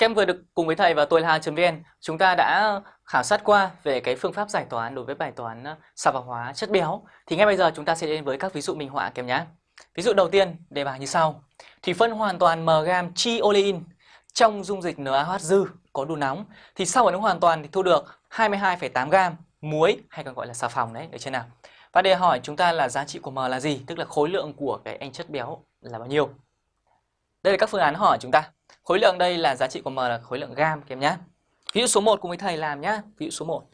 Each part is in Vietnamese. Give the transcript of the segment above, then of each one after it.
Kem vừa được cùng với thầy và tôi là vn chúng ta đã khảo sát qua về cái phương pháp giải toán đối với bài toán ờ, xà vào hóa chất béo. Thì ngay bây giờ chúng ta sẽ đến với các ví dụ minh họa kèm nhé. Ví dụ đầu tiên, đề bài như sau. Thì phân hoàn toàn m gam chi olein trong dung dịch NaOH dư có đủ nóng thì sau phản ứng hoàn toàn thì thu được 22,8 gam muối hay còn gọi là xà phòng đấy, được chưa nào? Và đề hỏi chúng ta là giá trị của m là gì, tức là khối lượng của cái anh chất béo là bao nhiêu. Đây là các phương án hỏi chúng ta. Khối lượng đây là giá trị của M là khối lượng gam các em nhé. Ví dụ số 1 cùng với thầy làm nhé. Ví dụ số 1.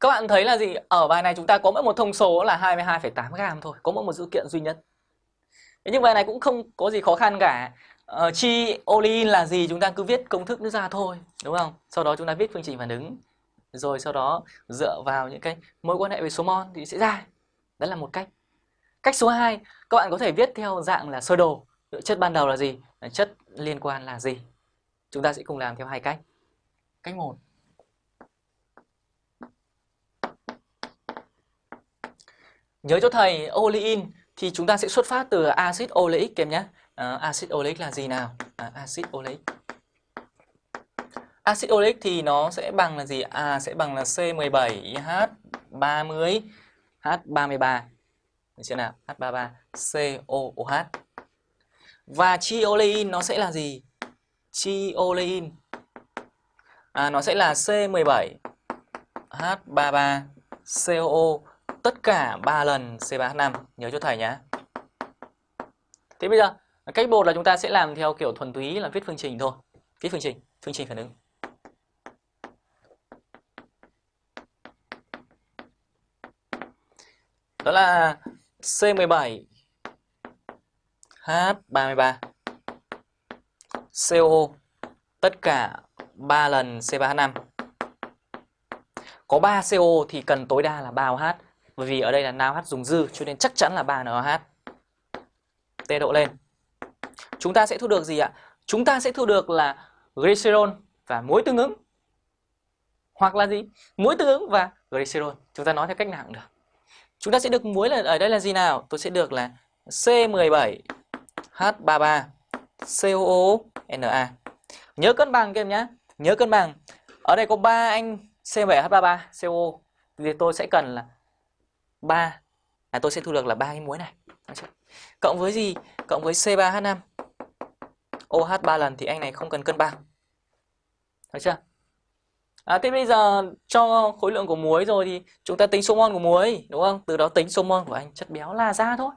Các bạn thấy là gì? Ở bài này chúng ta có mỗi một thông số là 22,8 gam thôi. Có mỗi một dữ kiện duy nhất. Thế nhưng bài này cũng không có gì khó khăn cả. Ờ, chi olein là gì chúng ta cứ viết công thức nó ra thôi. Đúng không? Sau đó chúng ta viết phương trình phản ứng. Rồi sau đó dựa vào những cái mối quan hệ về số mol thì sẽ ra. Đó là một cách. Cách số 2, các bạn có thể viết theo dạng là sơ đồ. Chất ban đầu là gì? Chất liên quan là gì? Chúng ta sẽ cùng làm theo hai cách. Cách 1. Nhớ cho thầy olein thì chúng ta sẽ xuất phát từ axit oleic kèm nhé. À, axit oleic là gì nào? À, axit oleic. Axit oleic thì nó sẽ bằng là gì? À sẽ bằng là C17H30 H33 được chưa nào? H33COOH. Và chi nó sẽ là gì? Chi à, nó sẽ là C17H33COO tất cả 3 lần C3H5. Nhớ cho thầy nhé. Thế bây giờ cách bột là chúng ta sẽ làm theo kiểu thuần túy là viết phương trình thôi. Viết phương trình, phương trình phản ứng. Đó là C17 H33 CO tất cả 3 lần C3H5 có 3 CO thì cần tối đa là 3 OH bởi vì ở đây là NaOH dùng dư, cho nên chắc chắn là 3 NaOH T độ lên. Chúng ta sẽ thu được gì ạ? chúng ta sẽ thu được là glycerol và muối tương ứng. Hoặc là gì? muối tương ứng và glycerol. Chúng ta nói theo cách nào cũng được. Chúng ta sẽ được muối là, ở đây là gì nào? Tôi sẽ được là C17H33 COONA. Nhớ cân bằng các em nhé. Nhớ cân bằng. Ở đây có 3 anh C17H33 CO thì tôi sẽ cần là 3 à tôi sẽ thu được là ba cái muối này. Cộng với gì? Cộng với C3H5 OH 3 lần thì anh này không cần cân bằng. Được chưa? À, thế bây giờ cho khối lượng của muối rồi thì chúng ta tính số mol của muối đúng không? Từ đó tính số mol của anh chất béo là ra thôi.